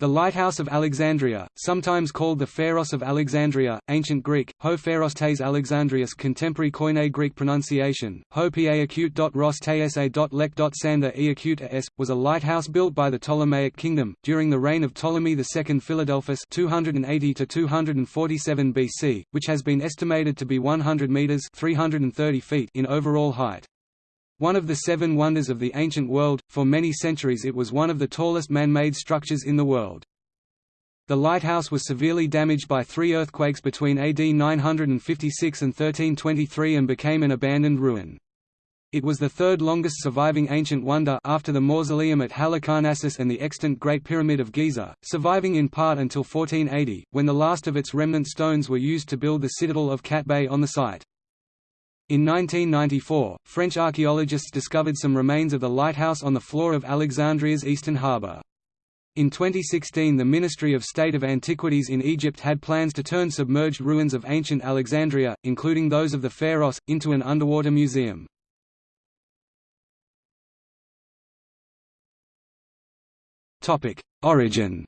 The Lighthouse of Alexandria, sometimes called the Pharos of Alexandria, ancient Greek, ho phairostes Alexandrius contemporary Koine Greek pronunciation, ho pa acute ros lek sander e acute s, was a lighthouse built by the Ptolemaic kingdom, during the reign of Ptolemy II Philadelphus 280 247 BC, which has been estimated to be 100 metres 330 feet in overall height. One of the seven wonders of the ancient world, for many centuries it was one of the tallest man-made structures in the world. The lighthouse was severely damaged by three earthquakes between AD 956 and 1323 and became an abandoned ruin. It was the third longest surviving ancient wonder after the mausoleum at Halicarnassus and the extant Great Pyramid of Giza, surviving in part until 1480, when the last of its remnant stones were used to build the citadel of Bay on the site. In 1994, French archaeologists discovered some remains of the lighthouse on the floor of Alexandria's eastern harbour. In 2016 the Ministry of State of Antiquities in Egypt had plans to turn submerged ruins of ancient Alexandria, including those of the Pharos, into an underwater museum. Origin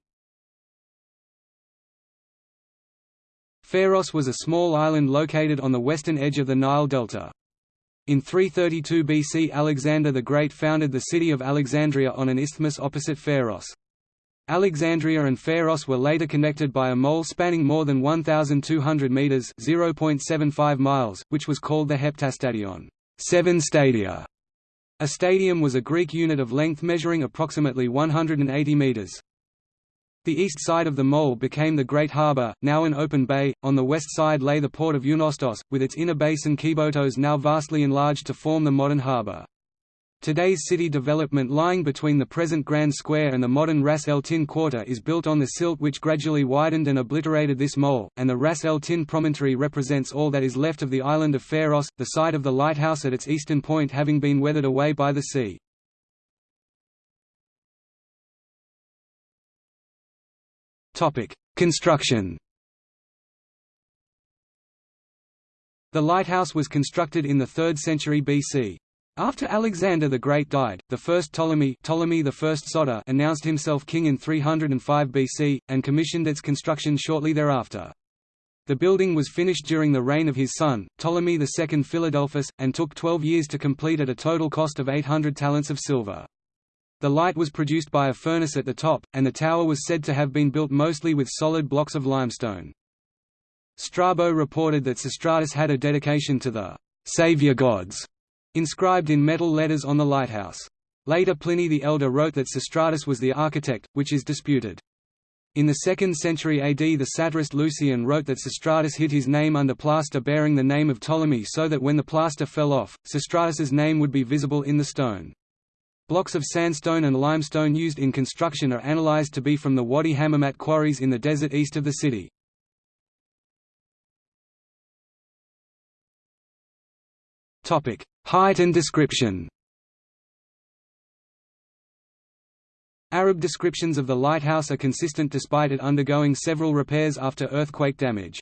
Pharos was a small island located on the western edge of the Nile Delta. In 332 BC Alexander the Great founded the city of Alexandria on an isthmus opposite Pharos. Alexandria and Pharos were later connected by a mole spanning more than 1,200 metres (0.75 miles), which was called the Heptastadion seven stadia". A stadium was a Greek unit of length measuring approximately 180 metres. The east side of the mole became the Great Harbour, now an open bay, on the west side lay the port of Eunostos, with its inner basin Kibotos now vastly enlarged to form the modern harbour. Today's city development lying between the present Grand Square and the modern Ras El Tin Quarter is built on the silt which gradually widened and obliterated this mole, and the Ras El Tin promontory represents all that is left of the island of Pharos, the site of the lighthouse at its eastern point having been weathered away by the sea. Construction The lighthouse was constructed in the 3rd century BC. After Alexander the Great died, the first Ptolemy, Ptolemy I Soter announced himself king in 305 BC, and commissioned its construction shortly thereafter. The building was finished during the reign of his son, Ptolemy II Philadelphus, and took 12 years to complete at a total cost of 800 talents of silver. The light was produced by a furnace at the top, and the tower was said to have been built mostly with solid blocks of limestone. Strabo reported that Sostratus had a dedication to the «Saviour gods» inscribed in metal letters on the lighthouse. Later Pliny the Elder wrote that Sostratus was the architect, which is disputed. In the 2nd century AD the satirist Lucian wrote that Sostratus hid his name under plaster bearing the name of Ptolemy so that when the plaster fell off, Sostratus's name would be visible in the stone. Blocks of sandstone and limestone used in construction are analyzed to be from the Wadi Hammamat quarries in the desert east of the city. Topic: Height and description Arab descriptions of the lighthouse are consistent despite it undergoing several repairs after earthquake damage.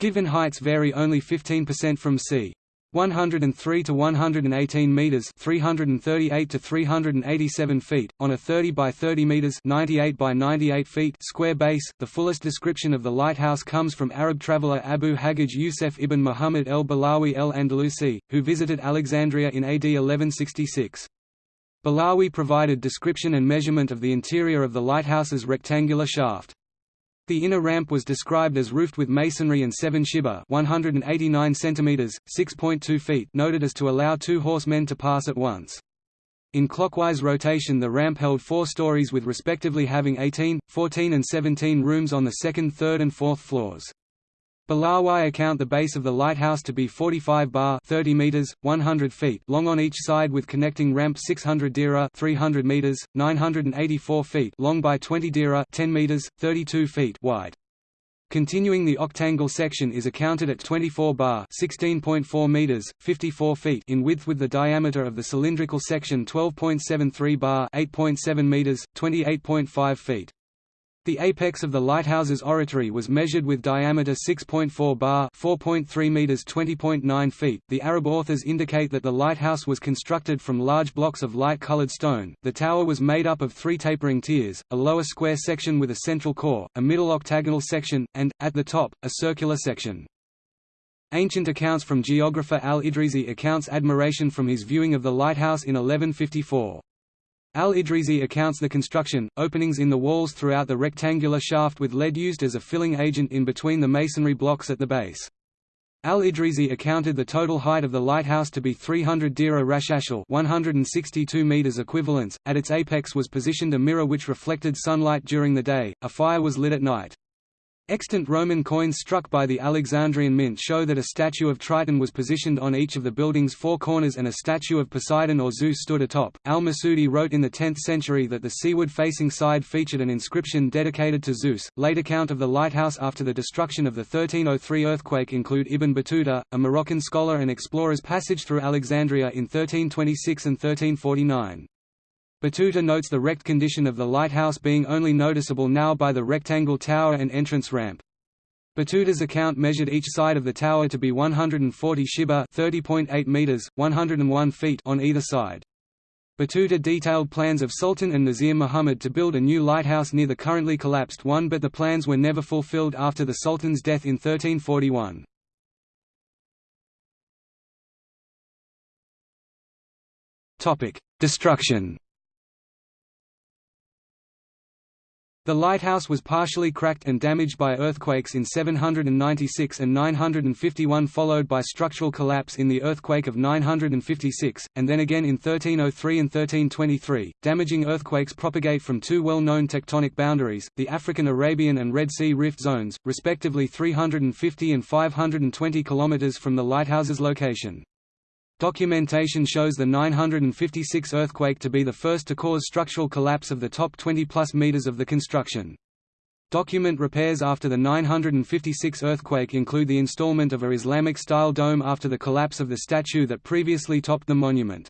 Given heights vary only 15% from c. 103 to 118 meters, 338 to 387 feet, on a 30 by 30 meters, 98 by 98 feet square base. The fullest description of the lighthouse comes from Arab traveler Abu Hajjaj Yusuf ibn Muhammad el-Balawi el-Andalusi, who visited Alexandria in AD 1166. Balawi provided description and measurement of the interior of the lighthouse's rectangular shaft. The inner ramp was described as roofed with masonry and seven shiba 189 centimeters, 6.2 feet noted as to allow two horsemen to pass at once. In clockwise rotation the ramp held four stories with respectively having 18, 14 and 17 rooms on the second, third and fourth floors. Balawi account the base of the lighthouse to be 45 bar 30 meters, 100 feet long on each side with connecting ramp 600 dira 300 meters, 984 feet long by 20 dira 10 meters, 32 feet wide. Continuing the octangle section is accounted at 24 bar 16.4 meters, 54 feet in width with the diameter of the cylindrical section 12.73 bar 8.7 meters, 28.5 feet. The apex of the lighthouse's oratory was measured with diameter 6.4 bar, 4.3 meters, 20.9 feet. The Arab authors indicate that the lighthouse was constructed from large blocks of light-colored stone. The tower was made up of three tapering tiers, a lower square section with a central core, a middle octagonal section, and at the top, a circular section. Ancient accounts from geographer al-Idrisi accounts admiration from his viewing of the lighthouse in 1154. Al-Idrisi accounts the construction, openings in the walls throughout the rectangular shaft with lead used as a filling agent in between the masonry blocks at the base. Al-Idrisi accounted the total height of the lighthouse to be 300 dira rashashal 162 meters equivalents. At its apex was positioned a mirror which reflected sunlight during the day. A fire was lit at night. Extant Roman coins struck by the Alexandrian Mint show that a statue of Triton was positioned on each of the building's four corners and a statue of Poseidon or Zeus stood atop. Al-Masudi wrote in the 10th century that the seaward-facing side featured an inscription dedicated to Zeus. Late account of the lighthouse after the destruction of the 1303 earthquake include Ibn Battuta, a Moroccan scholar and explorer's passage through Alexandria in 1326 and 1349. Battuta notes the wrecked condition of the lighthouse being only noticeable now by the rectangle tower and entrance ramp. Battuta's account measured each side of the tower to be 140 shibba 30.8 meters, 101 feet on either side. Battuta detailed plans of Sultan and Nazir Muhammad to build a new lighthouse near the currently collapsed one but the plans were never fulfilled after the Sultan's death in 1341. Destruction The lighthouse was partially cracked and damaged by earthquakes in 796 and 951 followed by structural collapse in the earthquake of 956, and then again in 1303 and 1323. Damaging earthquakes propagate from two well-known tectonic boundaries, the African-Arabian and Red Sea rift zones, respectively 350 and 520 km from the lighthouse's location. Documentation shows the 956 earthquake to be the first to cause structural collapse of the top 20-plus meters of the construction. Document repairs after the 956 earthquake include the installment of a Islamic-style dome after the collapse of the statue that previously topped the monument.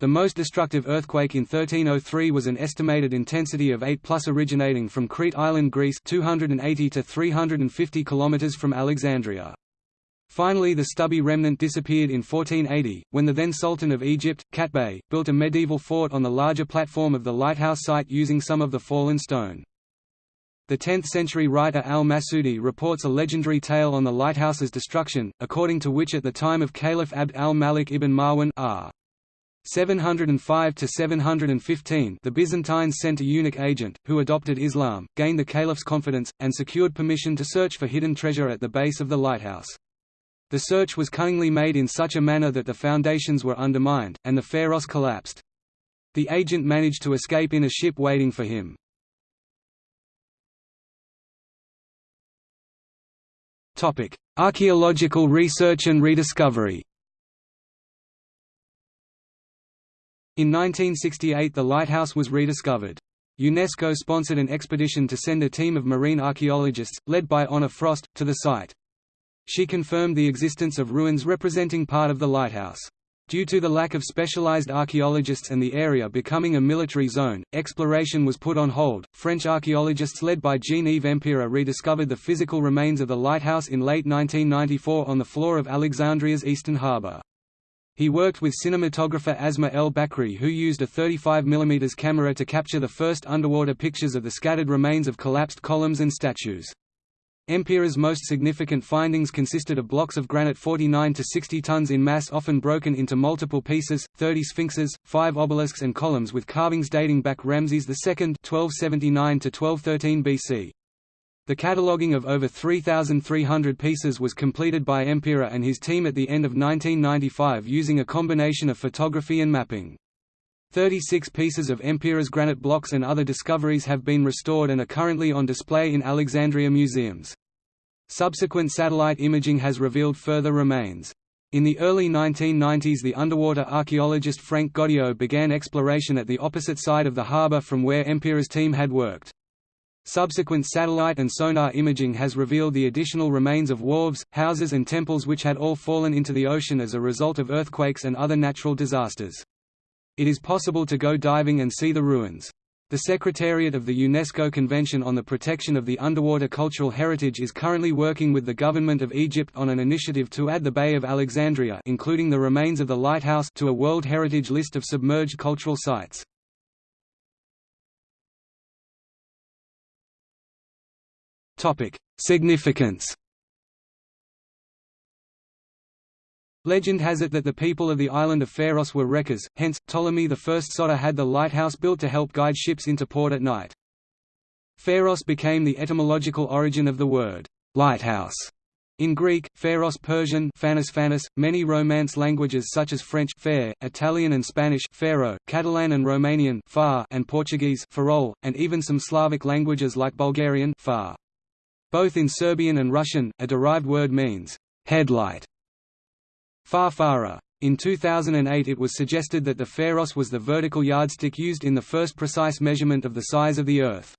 The most destructive earthquake in 1303 was an estimated intensity of 8 plus originating from Crete Island, Greece 280 to 350 kilometers from Alexandria. Finally the stubby remnant disappeared in 1480, when the then Sultan of Egypt, Qaitbay, built a medieval fort on the larger platform of the lighthouse site using some of the fallen stone. The 10th-century writer al-Masudi reports a legendary tale on the lighthouse's destruction, according to which at the time of Caliph Abd al-Malik ibn Marwan r. 705 to 715 the Byzantines sent a eunuch agent, who adopted Islam, gained the caliph's confidence, and secured permission to search for hidden treasure at the base of the lighthouse. The search was cunningly made in such a manner that the foundations were undermined, and the pharos collapsed. The agent managed to escape in a ship waiting for him. Archaeological research and rediscovery In 1968 the lighthouse was rediscovered. UNESCO sponsored an expedition to send a team of marine archaeologists, led by Honor Frost, to the site. She confirmed the existence of ruins representing part of the lighthouse. Due to the lack of specialized archaeologists and the area becoming a military zone, exploration was put on hold. French archaeologists led by Jean-Yves Empereur rediscovered the physical remains of the lighthouse in late 1994 on the floor of Alexandria's eastern harbour. He worked with cinematographer Asma El Bakri who used a 35 mm camera to capture the first underwater pictures of the scattered remains of collapsed columns and statues. Empereur's most significant findings consisted of blocks of granite 49 to 60 tons in mass often broken into multiple pieces, 30 sphinxes, 5 obelisks and columns with carvings dating back Ramses II 1279 to 1213 BC. The cataloguing of over 3,300 pieces was completed by Empereur and his team at the end of 1995 using a combination of photography and mapping. 36 pieces of Empereur's granite blocks and other discoveries have been restored and are currently on display in Alexandria museums. Subsequent satellite imaging has revealed further remains. In the early 1990s the underwater archaeologist Franck Goddio began exploration at the opposite side of the harbour from where Empereur's team had worked. Subsequent satellite and sonar imaging has revealed the additional remains of wharves, houses and temples which had all fallen into the ocean as a result of earthquakes and other natural disasters. It is possible to go diving and see the ruins. The Secretariat of the UNESCO Convention on the Protection of the Underwater Cultural Heritage is currently working with the government of Egypt on an initiative to add the Bay of Alexandria including the remains of the lighthouse to a World Heritage List of submerged cultural sites. Significance Legend has it that the people of the island of Pharos were wreckers, hence, Ptolemy I Soter had the lighthouse built to help guide ships into port at night. Pharos became the etymological origin of the word, lighthouse. In Greek, Pharos Persian Phanis Phanis, many Romance languages such as French fair, Italian and Spanish Faro, Catalan and Romanian far, and Portuguese farol, and even some Slavic languages like Bulgarian far. Both in Serbian and Russian, a derived word means headlight Farfara. In 2008 it was suggested that the Pharos was the vertical yardstick used in the first precise measurement of the size of the Earth.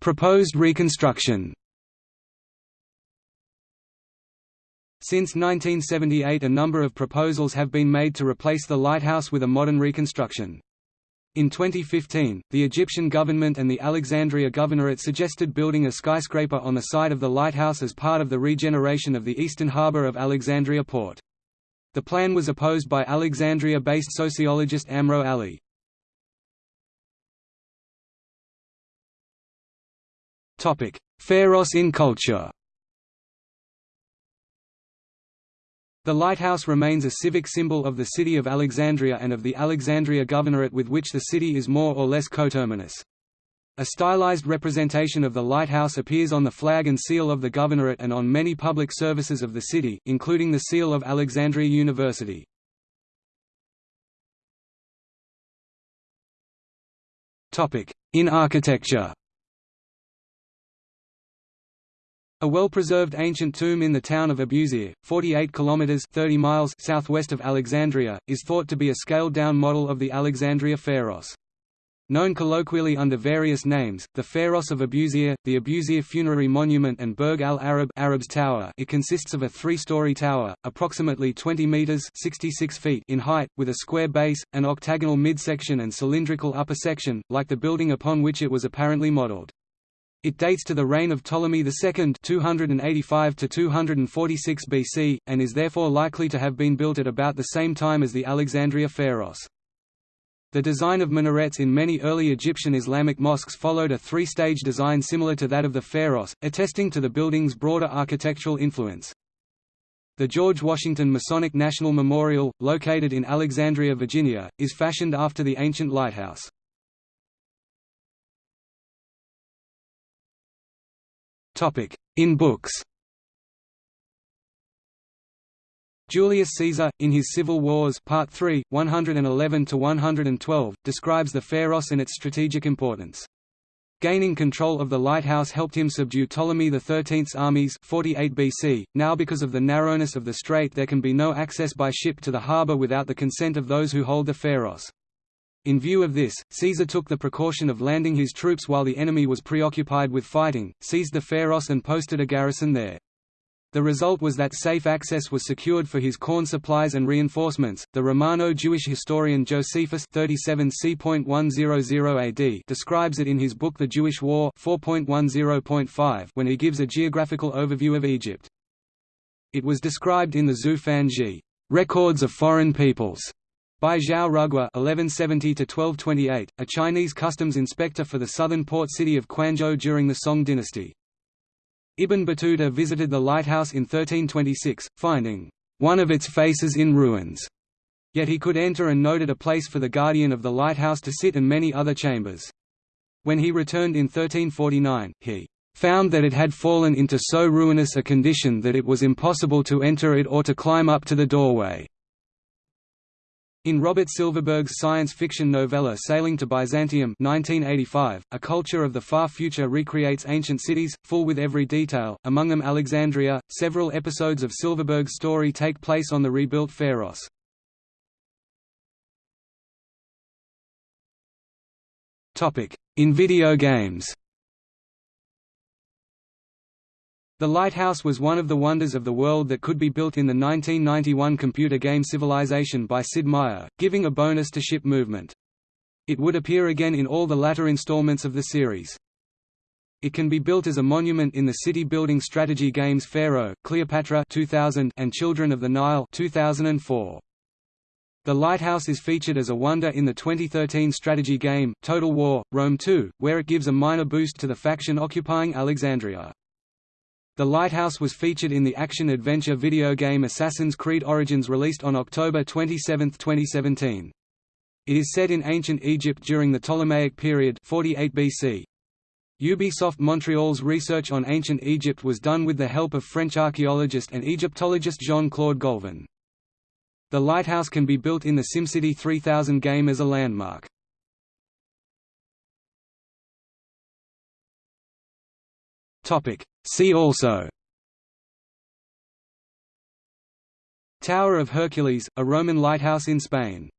Proposed reconstruction Since 1978 a number of proposals have been made to replace the lighthouse with a modern reconstruction. In 2015, the Egyptian government and the Alexandria Governorate suggested building a skyscraper on the site of the lighthouse as part of the regeneration of the eastern harbour of Alexandria port. The plan was opposed by Alexandria-based sociologist Amro Ali. Pharos in culture The lighthouse remains a civic symbol of the city of Alexandria and of the Alexandria Governorate with which the city is more or less coterminous. A stylized representation of the lighthouse appears on the flag and seal of the governorate and on many public services of the city, including the seal of Alexandria University. In architecture A well-preserved ancient tomb in the town of Abusir, 48 kilometers 30 miles southwest of Alexandria, is thought to be a scaled-down model of the Alexandria Pharos. Known colloquially under various names, the Pharos of Abusir, the Abusir Funerary Monument and Burg al-Arab Arab's Tower it consists of a three-story tower, approximately 20 metres 66 feet in height, with a square base, an octagonal midsection and cylindrical upper section, like the building upon which it was apparently modelled. It dates to the reign of Ptolemy II 285 to 246 BC, and is therefore likely to have been built at about the same time as the Alexandria Pharos. The design of minarets in many early Egyptian Islamic mosques followed a three-stage design similar to that of the Pharos, attesting to the building's broader architectural influence. The George Washington Masonic National Memorial, located in Alexandria, Virginia, is fashioned after the ancient lighthouse. In books Julius Caesar, in his Civil Wars Part 3, 111–112, describes the Pharos and its strategic importance. Gaining control of the lighthouse helped him subdue Ptolemy XIII's armies 48 BC. Now because of the narrowness of the strait there can be no access by ship to the harbour without the consent of those who hold the Pharos. In view of this, Caesar took the precaution of landing his troops while the enemy was preoccupied with fighting, seized the Pharos and posted a garrison there. The result was that safe access was secured for his corn supplies and reinforcements. The Romano-Jewish historian Josephus 37 AD describes it in his book The Jewish War 4.10.5 when he gives a geographical overview of Egypt. It was described in the Zhu Fan Zhi, Records of Foreign Peoples, by Zhao Rugua (1170–1228), a Chinese customs inspector for the southern port city of Quanzhou during the Song dynasty. Ibn Battuta visited the lighthouse in 1326, finding one of its faces in ruins. Yet he could enter and noted a place for the guardian of the lighthouse to sit and many other chambers. When he returned in 1349, he found that it had fallen into so ruinous a condition that it was impossible to enter it or to climb up to the doorway. In Robert Silverberg's science fiction novella Sailing to Byzantium 1985, a culture of the far future recreates ancient cities, full with every detail, among them Alexandria. Several episodes of Silverberg's story take place on the rebuilt Pharos. In video games The lighthouse was one of the wonders of the world that could be built in the 1991 computer game Civilization by Sid Meier, giving a bonus to ship movement. It would appear again in all the latter installments of the series. It can be built as a monument in the city-building strategy games Pharaoh, Cleopatra 2000 and Children of the Nile 2004. The lighthouse is featured as a wonder in the 2013 strategy game, Total War, Rome 2, where it gives a minor boost to the faction occupying Alexandria. The lighthouse was featured in the action-adventure video game Assassin's Creed Origins released on October 27, 2017. It is set in ancient Egypt during the Ptolemaic period 48 BC. Ubisoft Montreal's research on ancient Egypt was done with the help of French archaeologist and Egyptologist Jean-Claude Golvin. The lighthouse can be built in the SimCity 3000 game as a landmark. See also Tower of Hercules, a Roman lighthouse in Spain